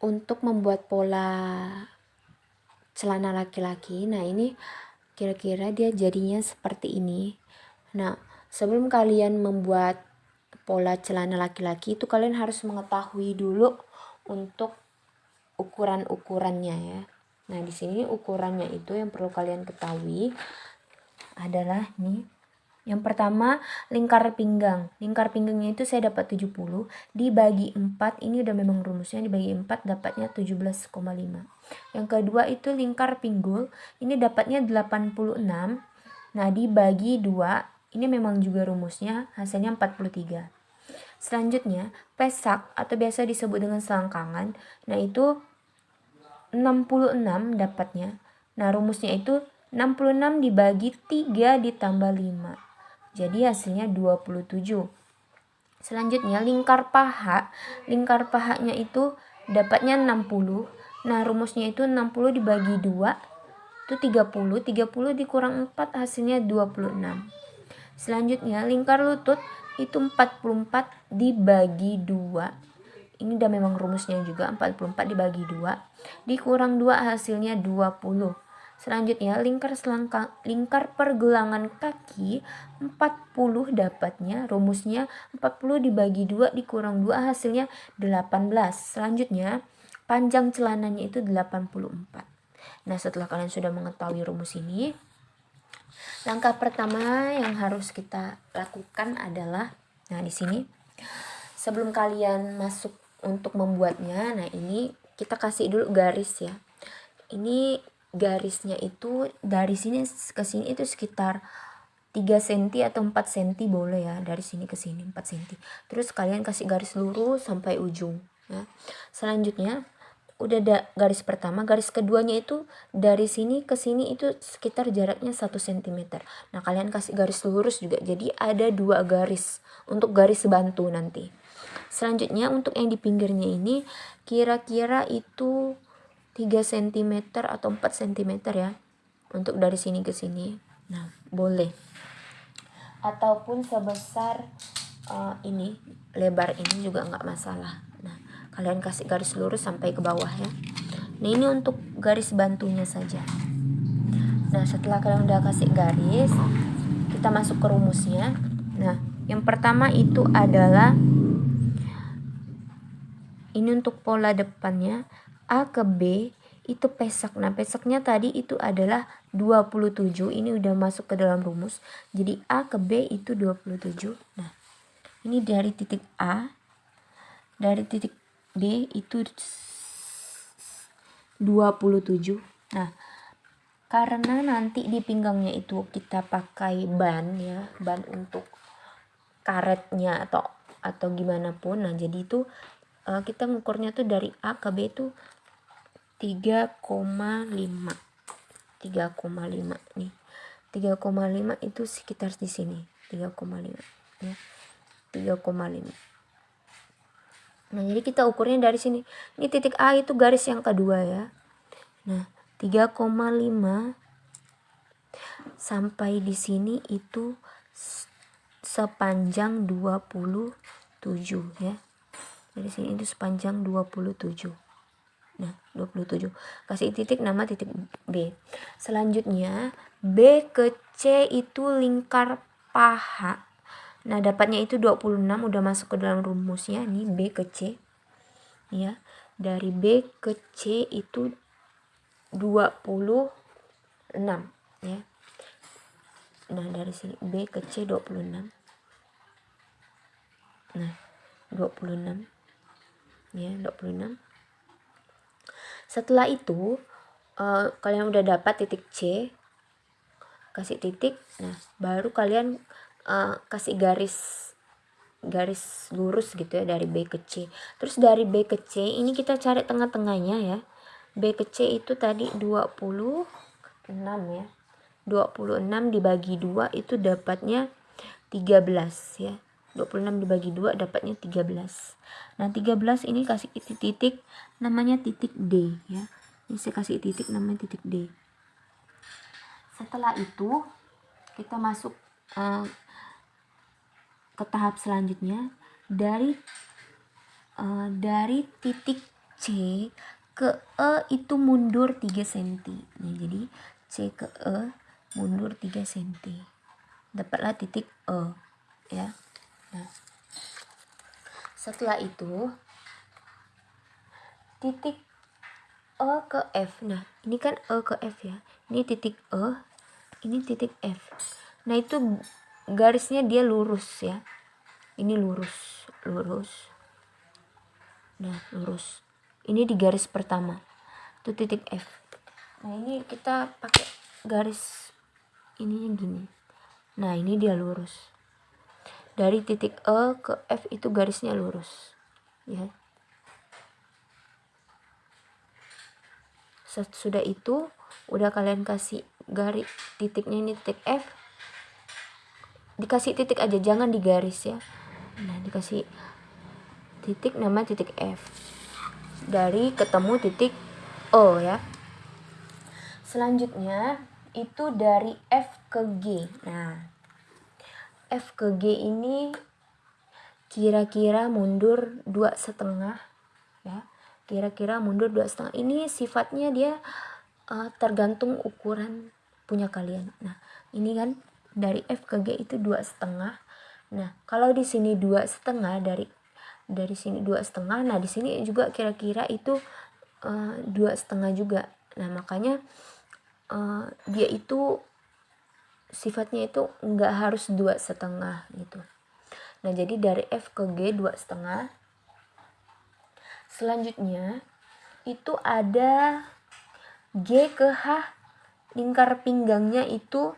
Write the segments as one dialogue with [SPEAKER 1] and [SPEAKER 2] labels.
[SPEAKER 1] untuk membuat pola celana laki-laki. Nah ini kira-kira dia jadinya seperti ini. Nah sebelum kalian membuat pola celana laki-laki itu kalian harus mengetahui dulu untuk ukuran-ukurannya ya. Nah di sini ukurannya itu yang perlu kalian ketahui adalah nih yang pertama, lingkar pinggang. Lingkar pinggangnya itu saya dapat 70. Dibagi 4, ini udah memang rumusnya. Dibagi 4 dapatnya 17,5. Yang kedua itu lingkar pinggul. Ini dapatnya 86. Nah, dibagi 2, ini memang juga rumusnya. Hasilnya 43. Selanjutnya, pesak atau biasa disebut dengan selangkangan. Nah, itu 66 dapatnya. Nah, rumusnya itu 66 dibagi 3 ditambah 5. Jadi hasilnya 27. Selanjutnya lingkar paha. Lingkar pahanya itu dapatnya 60. Nah, rumusnya itu 60 dibagi 2 itu 30. 30 dikurang 4 hasilnya 26. Selanjutnya lingkar lutut itu 44 dibagi 2. Ini udah memang rumusnya juga 44 dibagi 2 dikurang 2 hasilnya 20. Selanjutnya, lingkar selangkang lingkar pergelangan kaki 40 dapatnya. Rumusnya 40 dibagi 2 dikurang 2 hasilnya 18. Selanjutnya, panjang celananya itu 84. Nah, setelah kalian sudah mengetahui rumus ini, langkah pertama yang harus kita lakukan adalah nah di sini sebelum kalian masuk untuk membuatnya, nah ini kita kasih dulu garis ya. Ini garisnya itu dari sini ke sini itu sekitar 3 cm atau 4 cm boleh ya dari sini ke sini 4 cm terus kalian kasih garis lurus sampai ujung ya. Selanjutnya udah ada garis pertama garis keduanya itu dari sini ke sini itu sekitar jaraknya 1 cm nah kalian kasih garis lurus juga jadi ada dua garis untuk garis bantu nanti. Selanjutnya untuk yang di pinggirnya ini kira-kira itu 3 cm atau 4 cm ya untuk dari sini ke sini. Nah boleh. Ataupun sebesar uh, ini lebar ini juga nggak masalah. Nah kalian kasih garis lurus sampai ke bawah ya. Nah ini untuk garis bantunya saja. Nah setelah kalian udah kasih garis kita masuk ke rumusnya. Nah yang pertama itu adalah ini untuk pola depannya A ke B itu pesak. Nah, pesaknya tadi itu adalah 27. Ini udah masuk ke dalam rumus. Jadi A ke B itu 27. Nah, ini dari titik A dari titik B itu 27. Nah, karena nanti di pinggangnya itu kita pakai ban ya, ban untuk karetnya atau atau gimana pun. Nah, jadi itu uh, kita ngukurnya tuh dari A ke B itu 3,5 3,5 nih. 3,5 itu sekitar di sini. 3,5 ya. 3,5 nah jadi kita ukurnya dari sini. Ini titik A itu garis yang kedua ya. Nah 3,5 sampai di sini itu sepanjang 27 ya. Dari sini itu sepanjang 27 nah 27 kasih titik nama titik B. Selanjutnya B ke C itu lingkar paha. Nah dapatnya itu 26 udah masuk ke dalam rumusnya. Nih B ke C. Ya dari B ke C itu 26 ya. Nah dari sini B ke C 26 nah 26 ya 26 setelah itu uh, kalian udah dapat titik C kasih titik nah baru kalian uh, kasih garis garis lurus gitu ya dari B ke C. Terus dari B ke C ini kita cari tengah-tengahnya ya. B ke C itu tadi 26 ya. 26 dibagi 2 itu dapatnya 13 ya 26 dibagi 2 dapatnya 13 nah 13 ini kasih titik-titik namanya titik D ya ini saya kasih titik namanya titik D setelah itu kita masuk uh, ke tahap selanjutnya dari uh, dari titik C ke E itu mundur 3 cm. Nah, jadi C ke E mundur 3 cm. Dapatlah titik E, ya. Nah, setelah itu titik E ke F. Nah, ini kan E ke F ya. Ini titik E, ini titik F. Nah, itu garisnya dia lurus ya. Ini lurus, lurus. Nah, lurus. Ini di garis pertama. Itu titik F. Nah, ini kita pakai garis ininya gini. Nah, ini dia lurus. Dari titik E ke F itu garisnya lurus. Ya. Sudah itu, udah kalian kasih garis titiknya ini titik F. Dikasih titik aja, jangan digaris ya. Nah, dikasih titik nama titik F dari ketemu titik O ya selanjutnya itu dari F ke G nah F ke G ini kira-kira mundur dua setengah ya. Kira-kira mundur dua setengah. Ini sifatnya dia uh, tergantung ukuran punya kalian. Nah ini kan dari F ke G itu dua setengah. Nah kalau di sini dua setengah dari dari sini dua setengah nah di sini juga kira-kira itu uh, dua setengah juga. Nah makanya uh, dia itu sifatnya itu nggak harus dua setengah gitu nah jadi dari F ke G dua setengah selanjutnya itu ada G ke H lingkar pinggangnya itu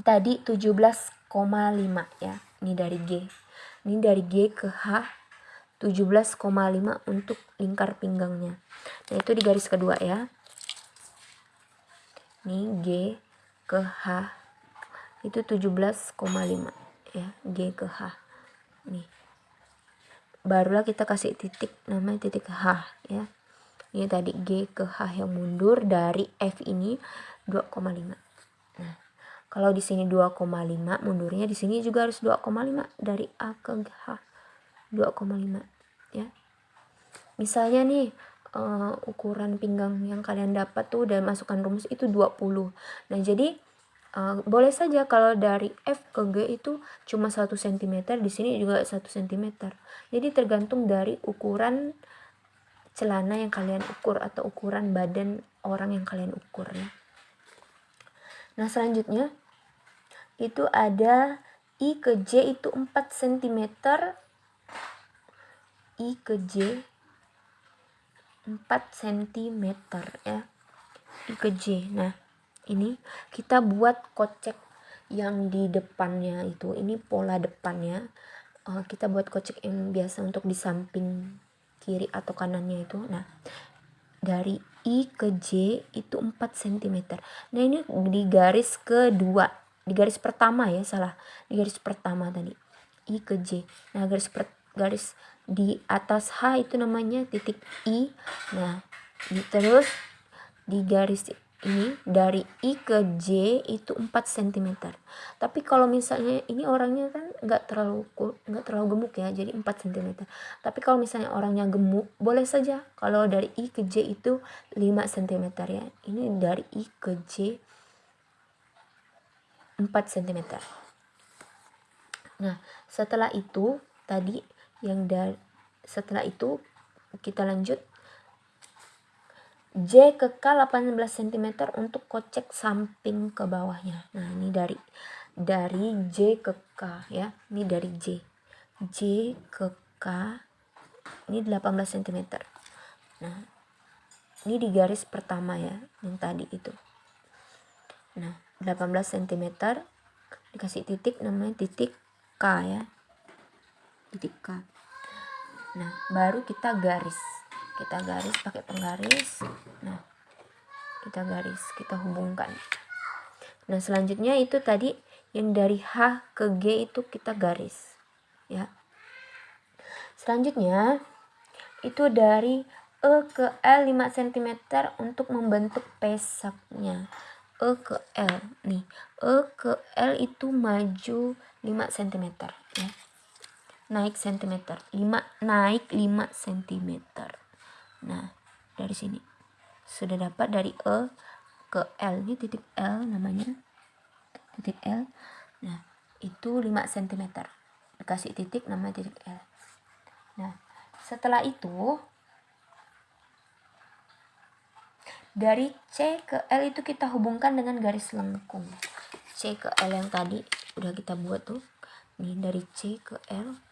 [SPEAKER 1] tadi 17,5 ya ini dari G ini dari G ke H 17,5 untuk lingkar pinggangnya. Nah, itu di garis kedua ya. Ini G ke H itu 17,5 ya, G ke H. Nih. Barulah kita kasih titik namanya titik H ya. Ini tadi G ke H yang mundur dari F ini 2,5. Kalau di sini 2,5, mundurnya di sini juga harus 2,5 dari A ke H. 2,5 ya. Misalnya nih uh, ukuran pinggang yang kalian dapat tuh dan masukkan rumus itu 20. Nah, jadi uh, boleh saja kalau dari F ke G itu cuma 1 cm, di sini juga 1 cm. Jadi tergantung dari ukuran celana yang kalian ukur atau ukuran badan orang yang kalian ukur ya. Nah, selanjutnya itu ada I ke J itu 4 cm. I ke J 4 cm ya. I ke J. Nah, ini kita buat kocek yang di depannya itu. Ini pola depannya. Uh, kita buat kocek yang biasa untuk di samping kiri atau kanannya itu. Nah, dari I ke J itu 4 cm. Nah, ini di garis kedua, di garis pertama ya, salah. Di garis pertama tadi. I ke J. Nah, garis per, garis di atas H itu namanya titik I. Nah, di, terus di garis ini dari I ke J itu 4 cm tapi kalau misalnya ini orangnya kan nggak terlalu nggak terlalu gemuk ya jadi 4 cm tapi kalau misalnya orangnya gemuk boleh saja kalau dari I ke J itu 5 cm ya. Ini dari I ke J 4 cm nah setelah itu tadi yang dari setelah itu kita lanjut J ke K 18 cm untuk kocek samping ke bawahnya. Nah, ini dari dari J ke K ya. Ini dari J. J ke K ini 18 cm. Nah, ini di garis pertama ya, yang tadi itu. Nah, 18 cm dikasih titik namanya titik K ya. Titik K. Nah, baru kita garis. Kita garis pakai penggaris. Nah kita garis kita hubungkan. Nah selanjutnya itu tadi yang dari H ke G itu kita garis ya. Selanjutnya itu dari E ke L 5 cm untuk membentuk pesaknya. E ke L nih. E ke L itu maju 5 cm ya naik sentimeter. 5 naik 5 cm nah dari sini. Sudah dapat dari E ke L. Ini titik L namanya. Titik L. Nah itu 5 cm dikasih titik namanya titik L. Nah setelah itu dari C ke L itu kita hubungkan dengan garis lengkung. C ke L yang tadi udah kita buat tuh. Nih dari C ke L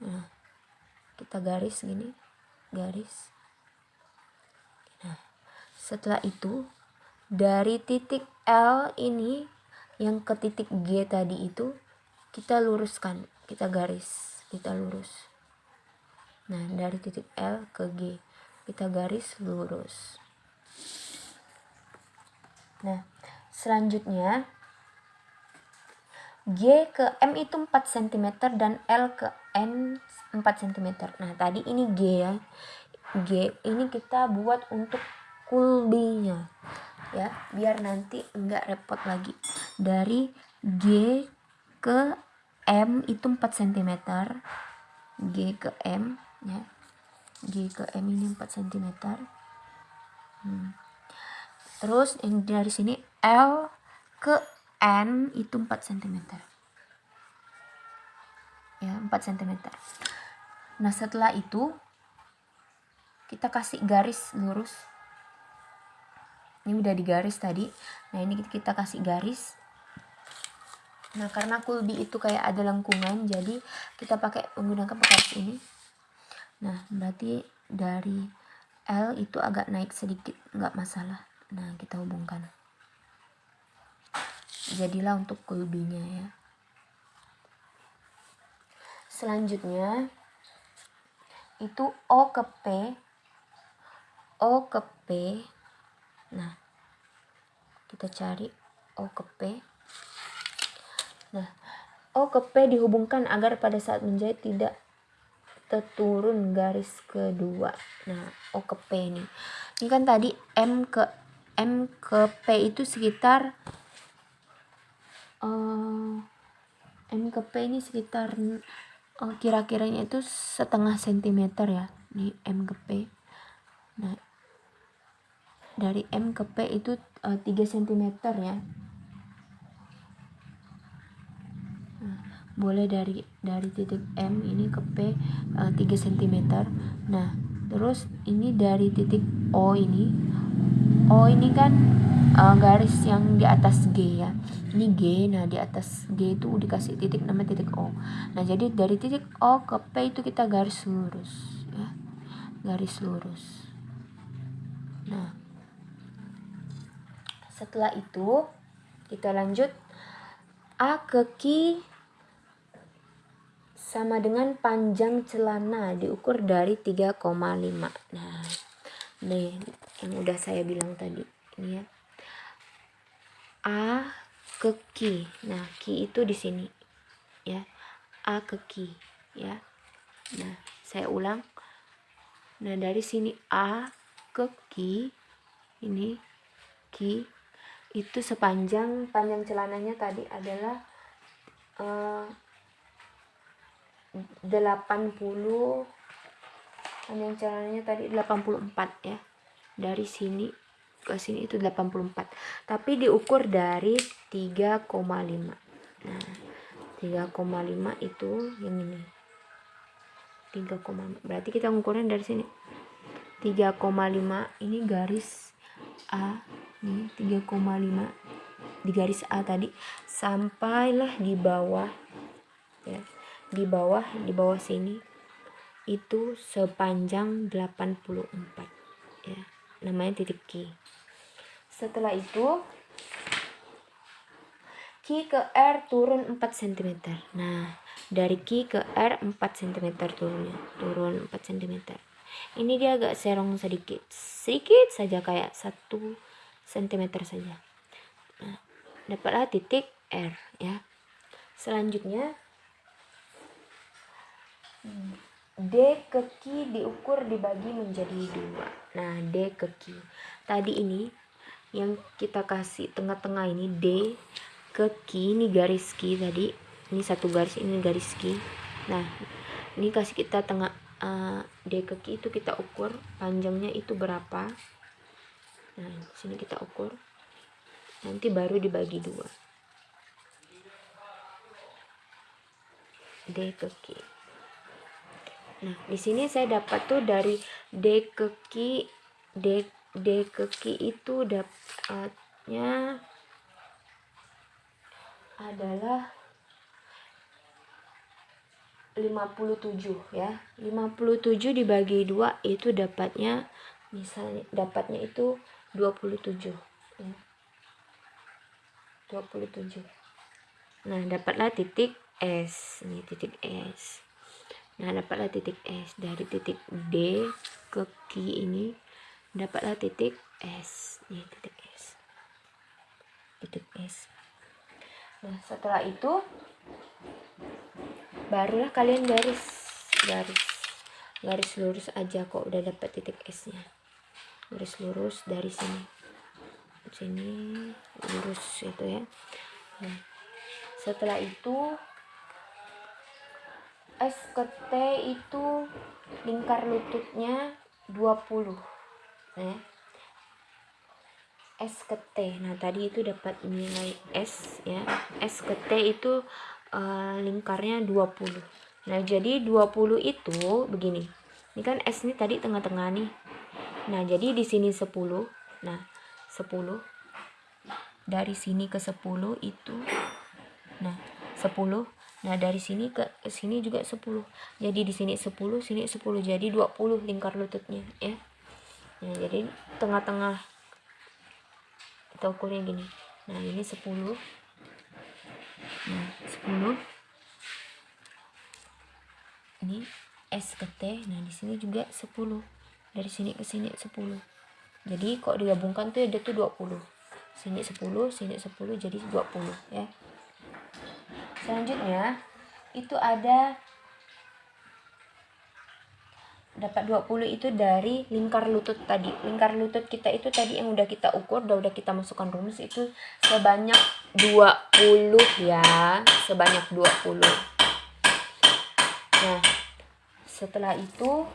[SPEAKER 1] nah kita garis gini garis. Nah setelah itu dari titik L ini yang ke titik G tadi itu kita luruskan kita garis kita lurus. Nah dari titik L ke G kita garis lurus. Nah, selanjutnya G ke M itu 4 cm dan L ke N 4 cm. Nah, tadi ini G ya. G ini kita buat untuk kulbinya. Ya, biar nanti enggak repot lagi. Dari G ke M itu 4 cm. G ke M ya. G ke M ini 4 cm. Hmm. Terus yang dari sini L ke N itu 4 cm. Ya, 4 cm. Nah, setelah itu kita kasih garis lurus. Ini udah digaris tadi. Nah, ini kita kasih garis. Nah, karena kulbi itu kayak ada lengkungan, jadi kita pakai menggunakan garis ini. Nah, berarti dari L itu agak naik sedikit, nggak masalah nah kita hubungkan jadilah untuk kulbinya ya selanjutnya itu O ke P O ke P. Nah kita cari O ke P. Nah O ke P dihubungkan agar pada saat menjahit tidak terturun garis kedua. Nah O ke P ini. Ini kan tadi M ke M ke P itu sekitar uh, M ke P ini sekitar uh, kira-kiranya itu setengah sentimeter ya ini M ke P. Nah dari M ke P itu uh, 3 cm ya. Nah, boleh dari dari titik M ini ke P uh, 3 cm nah terus ini dari titik O ini oh ini kan uh, garis yang di atas G ya. Ini G nah di atas G itu dikasih titik nama titik O. Nah jadi dari titik O ke P itu kita garis lurus ya. Garis lurus. Nah setelah itu kita lanjut A ke Q sama dengan panjang celana diukur dari 3,5 nah nih yang udah saya bilang tadi ini ya. A ke Q nah Q itu di sini ya. A ke Q ya. Nah saya ulang. Nah dari sini A ke Q ini Q itu sepanjang panjang celananya tadi adalah uh, 80 panjang celananya tadi 84 ya dari sini ke sini itu 84 tapi diukur dari 3,5 nah 3,5 itu yang ini. 3, berarti kita ngukurnya dari sini. 3,5 ini garis A. Ini 3,5 di garis A tadi. Sampailah di bawah ya di bawah di bawah sini itu sepanjang 84 ya namanya titik Q setelah itu Q ke R turun 4 cm nah dari Q ke R 4 cm turunnya turun 4 cm ini dia agak serong sedikit sedikit saja kayak 1 cm saja. Nah, dapatlah titik R ya. Selanjutnya D ke Q diukur dibagi menjadi dua. Nah, D ke Q. Tadi ini yang kita kasih tengah-tengah ini D ke Q ini garis Q tadi. Ini satu garis ini garis Q. nah ini kasih kita tengah uh, D ke Q itu kita ukur panjangnya itu berapa nah sini kita ukur nanti baru dibagi dua D ke Q nah di sini saya dapat tuh dari D ke Q D D ke Q itu dapatnya adalah 57 ya 57 dibagi 2 itu dapatnya misalnya dapatnya itu 27 ya. 27 nah dapatlah titik S. Ini titik S nah dapatlah titik S. Dari titik D ke Q ini dapatlah titik S. Ini titik S. Titik S. Nah setelah itu barulah kalian garis. Garis. Garis lurus aja kok udah dapat titik S nya garis lurus dari sini. Sini lurus itu ya. Nah, setelah itu S ke T itu lingkar lututnya 20 ya. S ke T. Nah tadi itu dapat nilai S ya. S ke T itu uh, lingkarnya 20 nah jadi 20 itu begini. Ini kan S ini tadi tengah-tengah nih. Nah jadi di sini 10 nah 10 dari sini ke 10 itu nah 10 nah dari sini ke sini juga 10 jadi di sini 10 sini 10 jadi 20 lingkar lututnya ya. Nah jadi tengah-tengah. Kita ukurnya gini. Nah ini 10 nah 10 ini S ke T. Nah di sini juga 10 dari sini ke sini 10 jadi kok digabungkan tuh ada tuh 20 sini 10 sini 10 jadi 20 ya selanjutnya itu ada dapat 20 itu dari lingkar lutut tadi. Lingkar lutut kita itu tadi yang udah kita ukur udah udah kita masukkan rumus itu sebanyak 20 ya sebanyak 20 nah setelah itu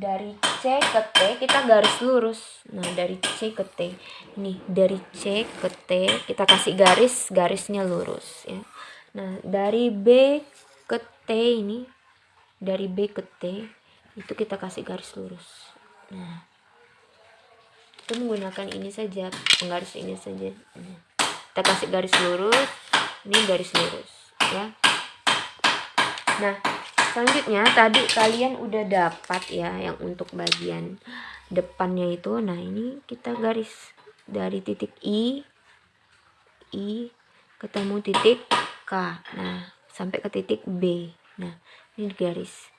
[SPEAKER 1] dari C ke T kita garis lurus. Nah dari C ke T. Ini dari C ke T kita kasih garis garisnya lurus ya. Nah dari B ke T ini dari B ke T itu kita kasih garis lurus. Nah kita menggunakan ini saja penggaris ini saja. Kita kasih garis lurus ini garis lurus ya. Nah selanjutnya tadi kalian udah dapat ya yang untuk bagian depannya itu. Nah ini kita garis dari titik I I ketemu titik K. Nah sampai ke titik B. Nah ini garis.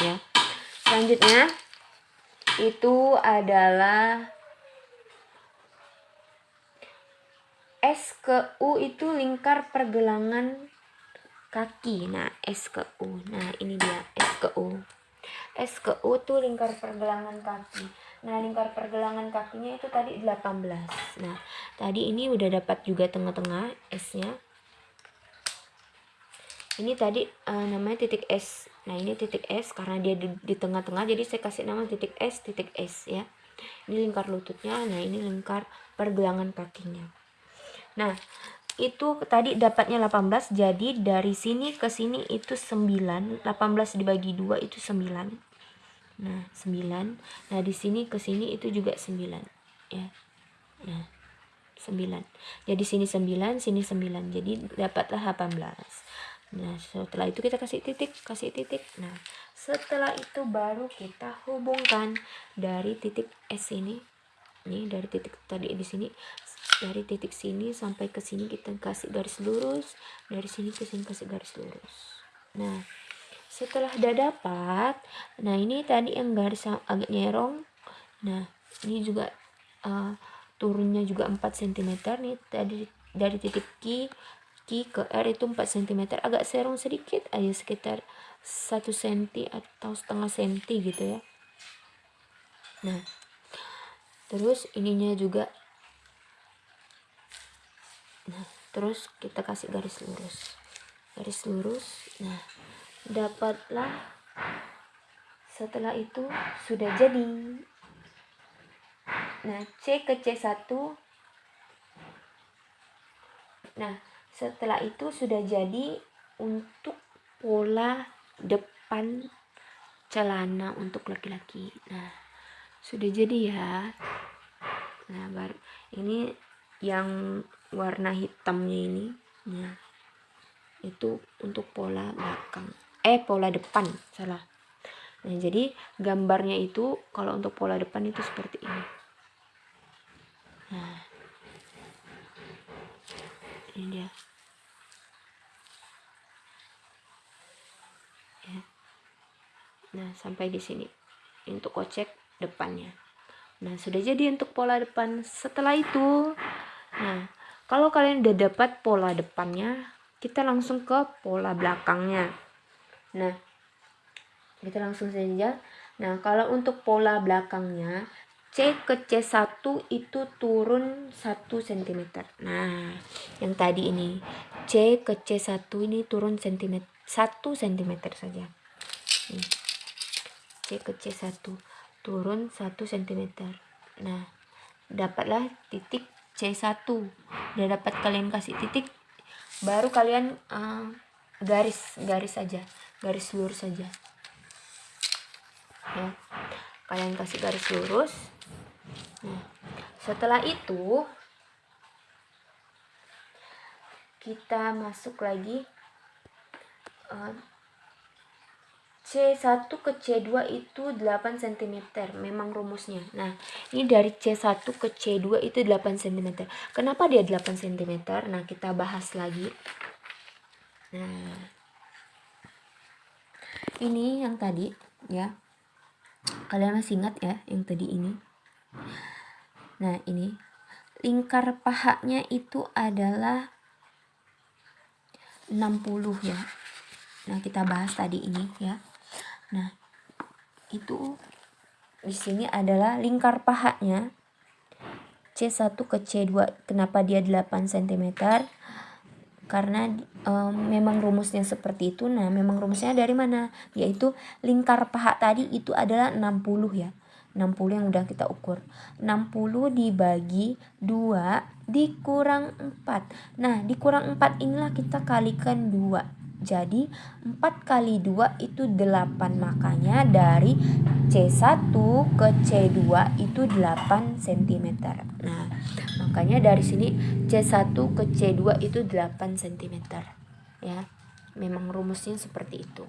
[SPEAKER 1] Ya. Selanjutnya itu adalah S ke U itu lingkar pergelangan kaki. Nah S ke U. Nah ini dia S ke U. S ke U tuh lingkar pergelangan kaki. Nah lingkar pergelangan kakinya itu tadi 18 nah tadi ini udah dapat juga tengah-tengah S nya ini tadi uh, namanya titik S. Nah ini titik S karena dia di tengah-tengah jadi saya kasih nama titik S titik S ya. Ini lingkar lututnya nah ini lingkar pergelangan kakinya nah itu tadi dapatnya 18 jadi dari sini ke sini itu 9 18 dibagi 2 itu 9 nah 9 nah di sini ke sini itu juga 9 ya. Nah 9 jadi sini 9 sini 9 jadi dapatlah 18 Nah, setelah itu kita kasih titik, kasih titik. Nah, setelah itu baru kita hubungkan dari titik S ini. Nih, dari titik tadi di sini dari titik sini sampai ke sini kita kasih garis lurus, dari sini ke sini kasih garis lurus. Nah, setelah udah dapat, nah ini tadi yang garis agak nyerong. Nah, ini juga uh, turunnya juga 4 cm nih tadi dari titik Q ke R itu 4 cm agak serong sedikit aja sekitar 1 cm atau setengah cm gitu ya nah terus ininya juga nah terus kita kasih garis lurus. Garis lurus. Nah dapatlah setelah itu sudah jadi. Nah C ke C1 nah setelah itu sudah jadi untuk pola depan celana untuk laki-laki. Nah sudah jadi ya. Nah baru ini yang warna hitamnya ini nah itu untuk pola belakang. Eh pola depan salah. Nah jadi gambarnya itu kalau untuk pola depan itu seperti ini. Nah ini dia. Ya. Nah sampai di sini. Untuk kocek depannya. Nah sudah jadi untuk pola depan setelah itu. Nah kalau kalian udah dapat pola depannya kita langsung ke pola belakangnya. Nah kita langsung saja nah kalau untuk pola belakangnya C ke C1 itu turun 1 cm nah yang tadi ini C ke C1 ini turun cm 1 cm saja. C ke C1 turun 1 cm nah dapatlah titik C1 udah dapat kalian kasih titik baru kalian uh, garis garis saja garis lurus saja ya. Kalian kasih garis lurus. Nah setelah itu kita masuk lagi uh, C1 ke C2 itu 8 cm memang rumusnya. Nah ini dari C1 ke C2 itu 8 cm kenapa dia 8 cm nah kita bahas lagi. Nah ini yang tadi ya. Kalian masih ingat ya yang tadi ini? Nah ini. Lingkar pahanya itu adalah 60 ya. Nah kita bahas tadi ini ya Nah, itu di sini adalah lingkar pahanya C1 ke C2. Kenapa dia 8 cm? Karena um, memang rumusnya seperti itu. Nah, memang rumusnya dari mana? Yaitu lingkar paha tadi itu adalah 60 ya. 60 yang udah kita ukur. 60 dibagi 2 dikurang 4. Nah, dikurang 4 inilah kita kalikan 2. Jadi 4 kali 2 itu 8 Makanya dari C1 ke C2 itu 8 cm Nah makanya dari sini C1 ke C2 itu 8 cm Ya memang rumusnya seperti itu.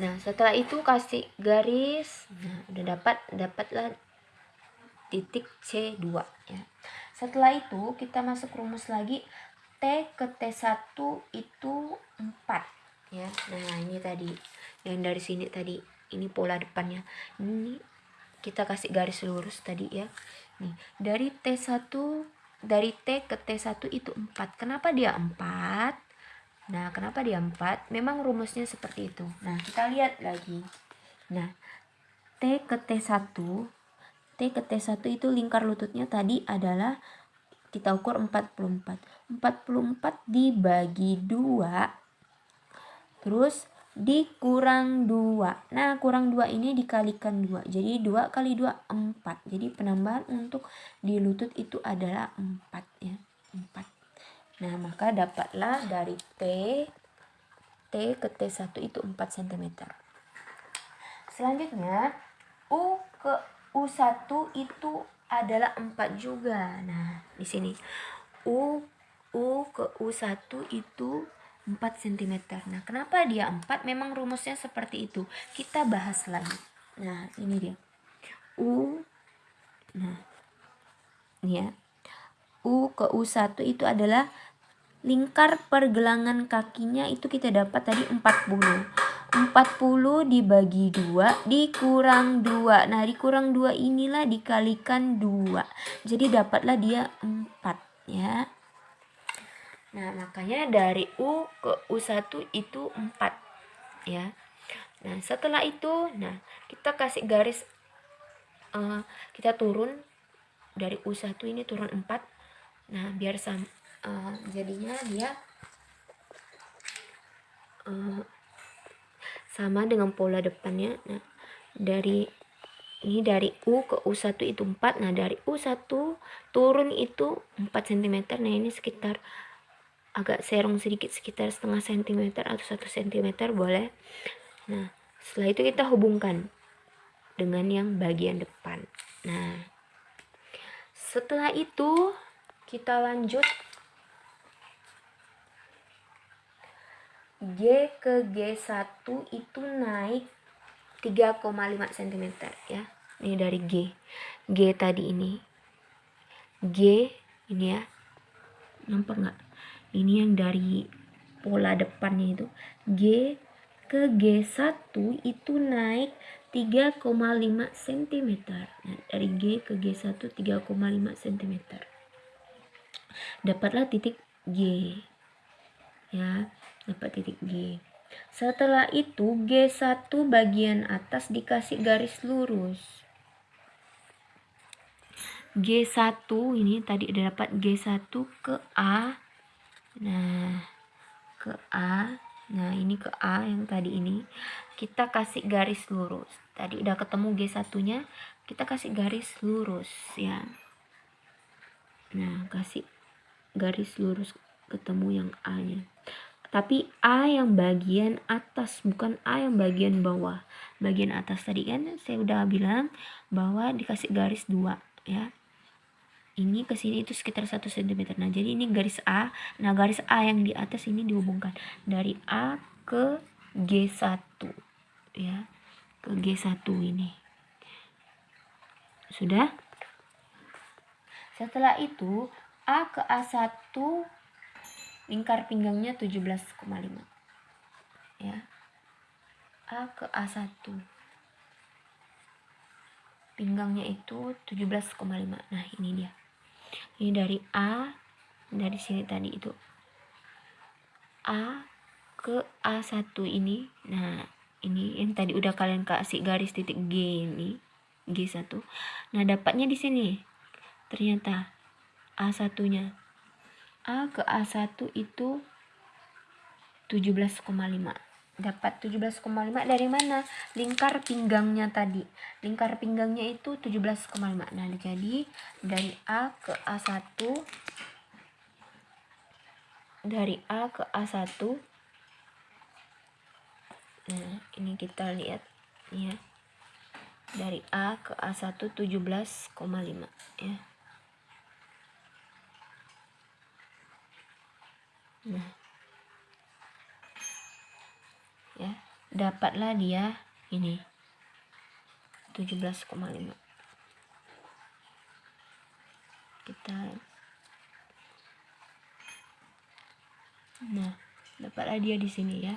[SPEAKER 1] Nah setelah itu kasih garis. Nah udah dapat dapatlah titik C2 ya. Setelah itu kita masuk rumus lagi T ke T1 itu 4 ya. Nah, ini tadi yang dari sini tadi. Ini pola depannya. Ini kita kasih garis lurus tadi ya. Nih, dari T1 dari T ke T1 itu 4. Kenapa dia 4? Nah, kenapa dia 4? Memang rumusnya seperti itu. Nah, kita lihat lagi. Nah, T ke T1 T ke T1 itu lingkar lututnya tadi adalah kita ukur 44 44 dibagi 2 terus dikurang 2 nah kurang 2 ini dikalikan 2 jadi 2 kali 2 4 jadi penambahan untuk di lutut itu adalah 4 ya. 4 nah maka dapatlah dari T T ke T1 itu 4 cm selanjutnya U ke U1 itu adalah 4 juga. Nah, di sini U U ke U1 itu 4 cm. Nah, kenapa dia 4? Memang rumusnya seperti itu. Kita bahas lagi. Nah, ini dia. U Nah, ini ya. U ke U1 itu adalah lingkar pergelangan kakinya itu kita dapat tadi 40. 40 dibagi 2 dikurang 2. Nah, dikurang 2 inilah dikalikan 2. Jadi dapatlah dia 4 ya. Nah, makanya dari U ke U1 itu 4 ya. Nah, setelah itu nah kita kasih garis uh, kita turun dari U1 ini turun 4 nah biar sam uh, jadinya dia uh, sama dengan pola depannya. Nah dari ini dari U ke U1 itu 4 nah dari U1 turun itu 4 cm nah ini sekitar agak serong sedikit sekitar setengah cm atau satu cm boleh. Nah setelah itu kita hubungkan dengan yang bagian depan. Nah setelah itu kita lanjut G ke G1 itu naik 3,5 cm ya. Ini dari G. G tadi ini. G ini ya. Nampak nggak? Ini yang dari pola depannya itu. G ke G1 itu naik 3,5 cm nah, dari G ke G1 3,5 cm dapatlah titik G ya dapat titik G. Setelah itu G1 bagian atas dikasih garis lurus. G1 ini tadi udah dapat G1 ke A. Nah ke A. Nah ini ke A yang tadi ini. Kita kasih garis lurus. Tadi udah ketemu G1 nya kita kasih garis lurus ya. Nah kasih garis lurus ketemu yang A nya tapi A yang bagian atas bukan A yang bagian bawah bagian atas tadi kan saya udah bilang bahwa dikasih garis dua ya ini ke sini itu sekitar 1 cm. Nah, jadi ini garis A. Nah, garis A yang di atas ini dihubungkan dari A ke G1 ya. Ke G1 ini. Sudah? Setelah itu A ke A1 lingkar pinggangnya 17,5. Ya. A ke A1 pinggangnya itu 17,5 nah ini dia. Ini dari A dari sini tadi itu. A ke A1 ini. Nah ini yang tadi udah kalian kasih garis titik G ini G1 nah dapatnya di sini. Ternyata A1 nya A ke A1 itu 17,5 dapat 17,5 dari mana? Lingkar pinggangnya tadi. Lingkar pinggangnya itu 17,5. Nah, jadi dari A ke A1 dari A ke A1 Nah, ini kita lihat ya. Dari A ke A1 17,5 ya. Nah, ya dapatlah dia ini 17,5 kita nah dapatlah dia di sini ya.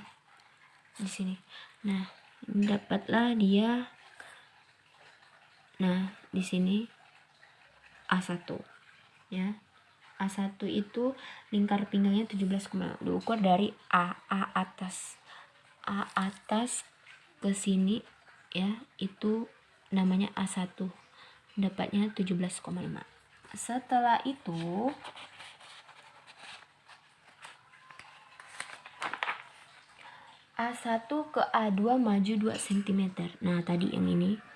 [SPEAKER 1] Di sini. Nah dapatlah dia nah di sini A1 ya A1 itu lingkar pinggangnya 17,5 diukur dari A A atas A atas ke sini ya itu namanya A1 dapatnya 17,5 setelah itu A1 ke A2 maju 2 cm nah tadi yang ini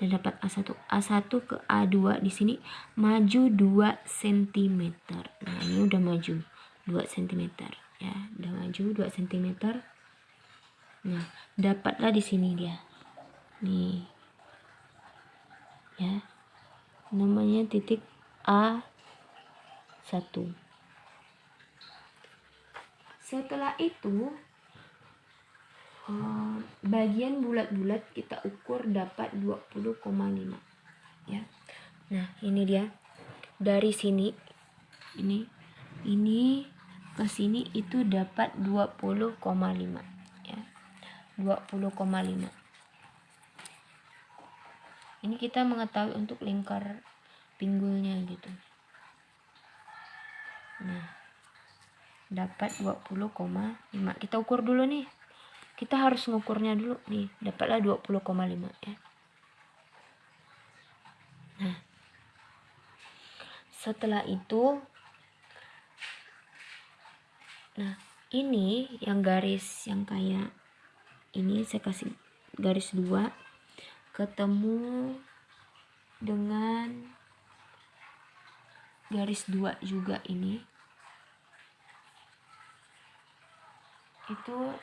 [SPEAKER 1] udah dapat A1 A1 ke A2 di sini maju 2 cm nah ini udah maju 2 cm ya udah maju 2 cm Nah, dapatlah di sini dia. Nih. Ya. Namanya titik A1. Setelah itu bagian bulat-bulat kita ukur dapat 20,5 ya. Nah, ini dia. Dari sini ini ini ke sini itu dapat 20,5 20,5 ini kita mengetahui untuk lingkar pinggulnya gitu. Nah dapat 20,5 kita ukur dulu nih kita harus ngukurnya dulu nih dapatlah 20,5 ya. Nah setelah itu nah ini yang garis yang kayak ini saya kasih garis dua ketemu dengan garis dua juga ini. Itu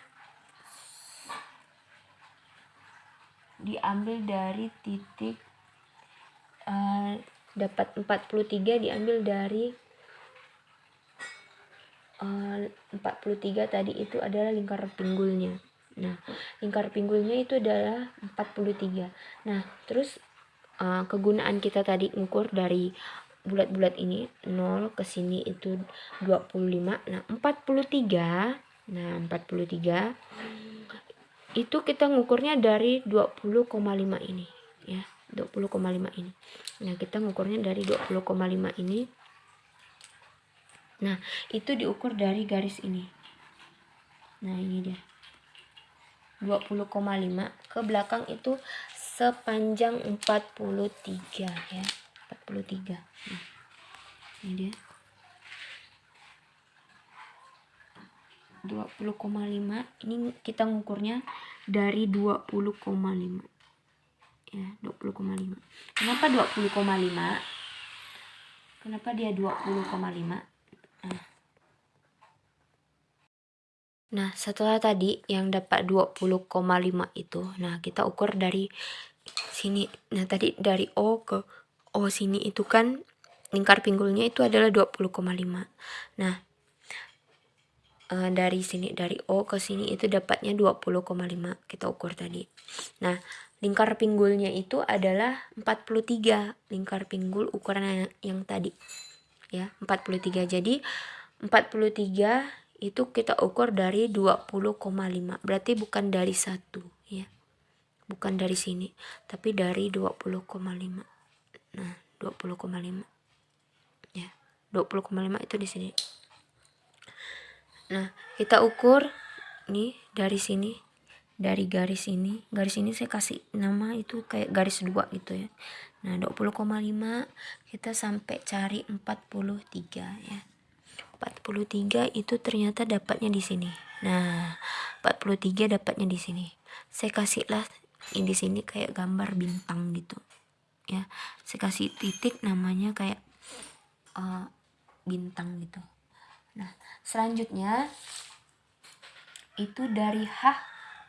[SPEAKER 1] diambil dari titik uh, dapat 43 diambil dari uh, eh, 43 tadi itu adalah lingkar pinggulnya. Nah lingkar pinggulnya itu adalah 43 nah terus uh, kegunaan kita tadi ngukur dari bulat-bulat ini 0 ke sini itu 25 nah 43 nah 43 itu kita ngukurnya dari 20,5 ini ya. 20,5 ini. Nah kita ngukurnya dari 20,5 ini. Nah itu diukur dari garis ini. Nah ini dia. 20,5 ke belakang itu sepanjang 43 ya. 43 nah, ini dia 20,5 ini kita ngukurnya dari 20,5 ya 20,5 kenapa 20,5 kenapa dia 20,5 nah. nah setelah tadi yang dapat 20,5 itu nah kita ukur dari sini. Nah tadi dari O ke O sini itu kan lingkar pinggulnya itu adalah 20,5 nah uh, dari sini dari O ke sini itu dapatnya 20,5 kita ukur tadi. Nah, lingkar pinggulnya itu adalah 43 lingkar pinggul ukuran yang, yang tadi. Ya, 43. Jadi 43 itu kita ukur dari 20,5. Berarti bukan dari satu ya. Bukan dari sini, tapi dari 20,5. Nah, 20,5. Ya. 20,5 itu di sini. Nah, kita ukur nih dari sini, dari garis ini. Garis ini saya kasih nama itu kayak garis dua gitu ya. Nah, 20,5 kita sampai cari 43 ya. 43 itu ternyata dapatnya di sini. Nah, 43 dapatnya di sini. Saya kasihlah ini di sini kayak gambar bintang gitu. Ya, saya kasih titik namanya kayak uh, bintang gitu. Nah, selanjutnya itu dari H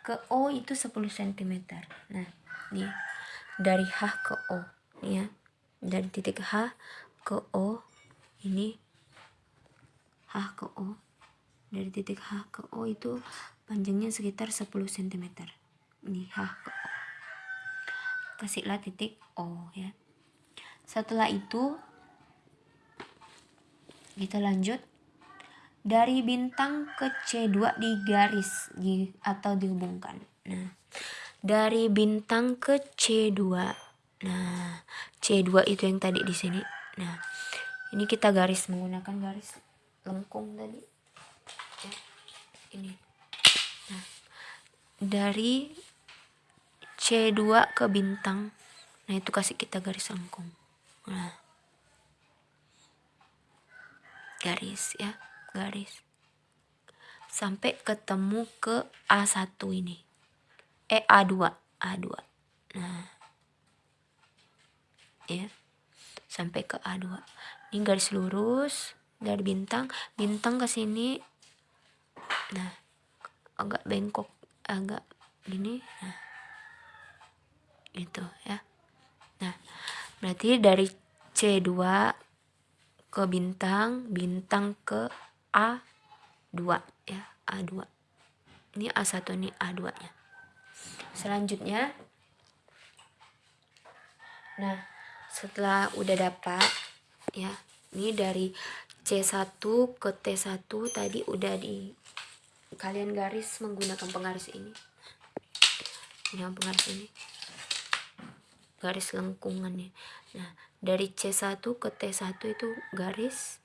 [SPEAKER 1] ke O itu 10 cm. Nah, ini dari H ke O ya. Dari titik H ke O ini H ke O. Dari titik H ke O itu panjangnya sekitar 10 cm. Ini H ke O. Kasihlah titik O ya. Setelah itu kita lanjut dari bintang ke C2 digaris di, atau dihubungkan. Nah, dari bintang ke C2. Nah, C2 itu yang tadi di sini. Nah, ini kita garis menggunakan garis lengkung tadi. Ya, ini. Nah, dari C2 ke bintang. Nah, itu kasih kita garis lengkung. Nah, garis ya garis. Sampai ketemu ke A1 ini. Eh A2 A2 nah. Ya. Sampai ke A2 ini garis lurus dari bintang bintang ke sini. Nah. Agak bengkok agak gini. Nah. Gitu ya. Nah. Berarti dari C2 ke bintang bintang ke A2 ya A2 ini A1 ini A2 nya. Selanjutnya nah setelah udah dapat ya ini dari C1 ke T1 tadi udah di kalian garis menggunakan penggaris ini. Ini yang penggaris ini. Garis lengkungannya. Nah dari C1 ke T1 itu garis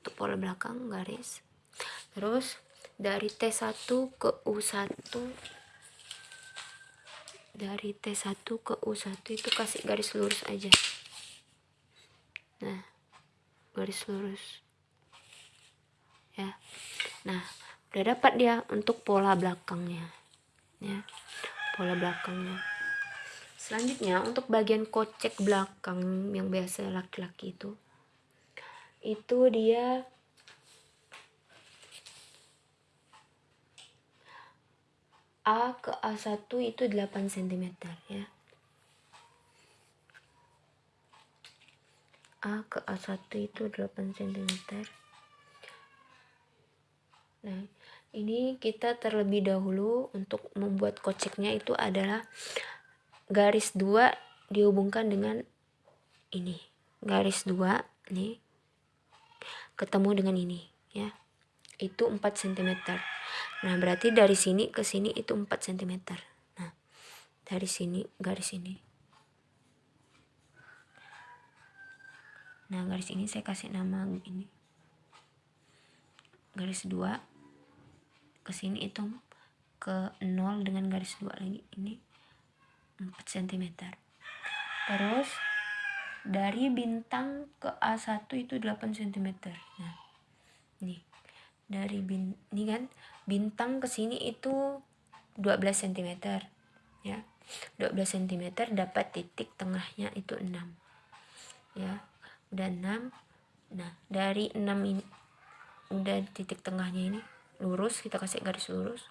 [SPEAKER 1] untuk pola belakang garis. Terus dari T1 ke U1 dari T1 ke U1 itu kasih garis lurus aja. Nah garis lurus. Ya. Nah udah dapat dia untuk pola belakangnya. Ya pola belakangnya. Selanjutnya untuk bagian kocek belakang yang biasa laki-laki itu itu dia. A ke A1 itu 8 cm ya. A ke A1 itu 8 cm nah ini kita terlebih dahulu untuk membuat koceknya itu adalah garis 2 dihubungkan dengan ini garis 2 nih ketemu dengan ini ya. Itu 4 cm nah berarti dari sini ke sini itu 4 cm nah dari sini garis ini. Nah garis ini saya kasih nama ini. Garis 2 ke sini itu ke 0 dengan garis 2 lagi. Ini 4 cm terus dari bintang ke A1 itu 8 cm nah nih dari bin ini kan bintang ke sini itu 12 cm ya. 12 cm dapat titik tengahnya itu 6 ya. Udah 6 nah dari 6 ini udah titik tengahnya ini lurus kita kasih garis lurus.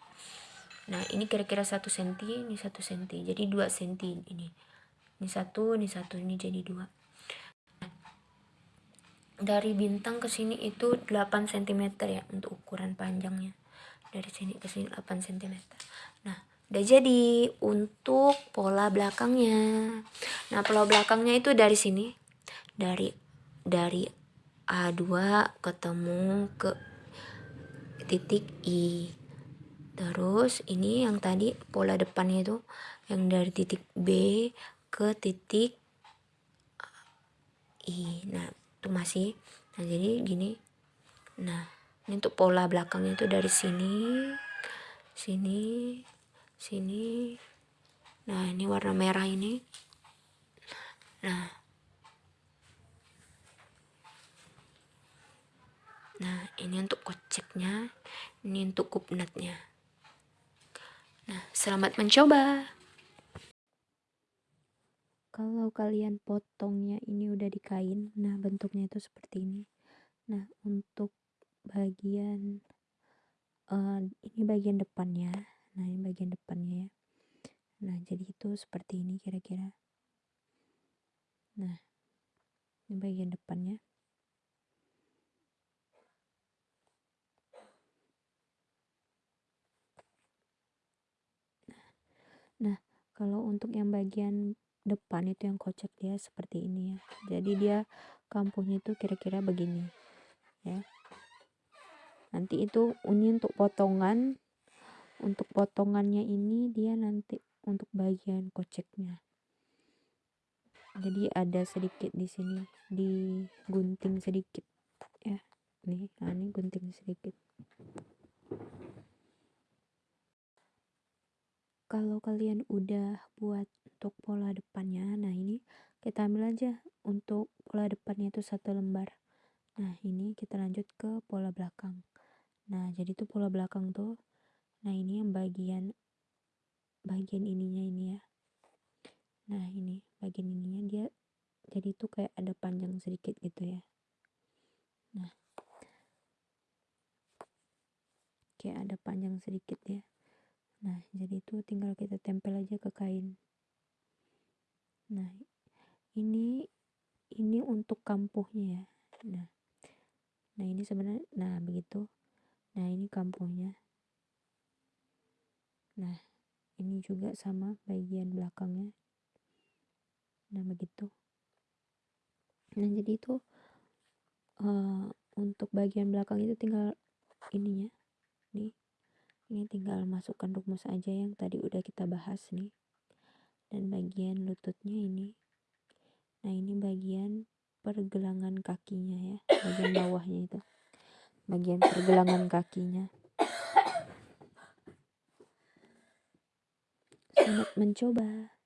[SPEAKER 1] Nah ini kira-kira 1 cm ini 1 cm jadi 2 cm ini. Ini satu ini satu ini jadi dua dari bintang ke sini itu 8 cm ya untuk ukuran panjangnya. Dari sini ke sini 8 cm nah udah jadi untuk pola belakangnya. Nah pola belakangnya itu dari sini. Dari dari A2 ketemu ke titik I. Terus ini yang tadi pola depannya itu yang dari titik B ke titik I. Nah itu masih. Nah jadi gini. Nah ini untuk pola belakangnya itu dari sini sini sini. Nah ini warna merah ini. Nah. Nah ini untuk koceknya ini untuk kupnatnya nah selamat mencoba kalau kalian potongnya ini udah di kain nah bentuknya itu seperti ini. Nah untuk bagian uh, ini bagian depannya. Nah ini bagian depannya ya. Nah jadi itu seperti ini kira-kira. Nah ini bagian depannya. Nah, kalau untuk yang bagian depan itu yang kocak dia seperti ini ya. Jadi dia kampungnya itu kira-kira begini ya. Nanti itu ini untuk potongan untuk potongannya ini dia nanti untuk bagian koceknya. Jadi ada sedikit di sini di gunting sedikit ya. Nih nah ini gunting sedikit kalau kalian udah buat untuk pola depannya nah ini kita ambil aja untuk pola depannya itu satu lembar. Nah ini kita lanjut ke pola belakang. Nah jadi tuh pola belakang tuh nah ini yang bagian bagian ininya ini ya. Nah ini bagian ininya dia jadi tuh kayak ada panjang sedikit gitu ya. Nah kayak ada panjang sedikit ya Nah, jadi itu tinggal kita tempel aja ke kain. Nah, ini ini untuk kampuhnya ya. Nah, nah ini sebenarnya, nah begitu. Nah, ini kampuhnya. Nah, ini juga sama bagian belakangnya. Nah, begitu. Nah, jadi itu uh, untuk bagian belakang itu tinggal ininya. Nih ini tinggal masukkan rumus aja yang tadi udah kita bahas nih. Dan bagian lututnya ini. Nah ini bagian pergelangan kakinya ya. Bagian bawahnya itu. Bagian pergelangan kakinya. Selamat mencoba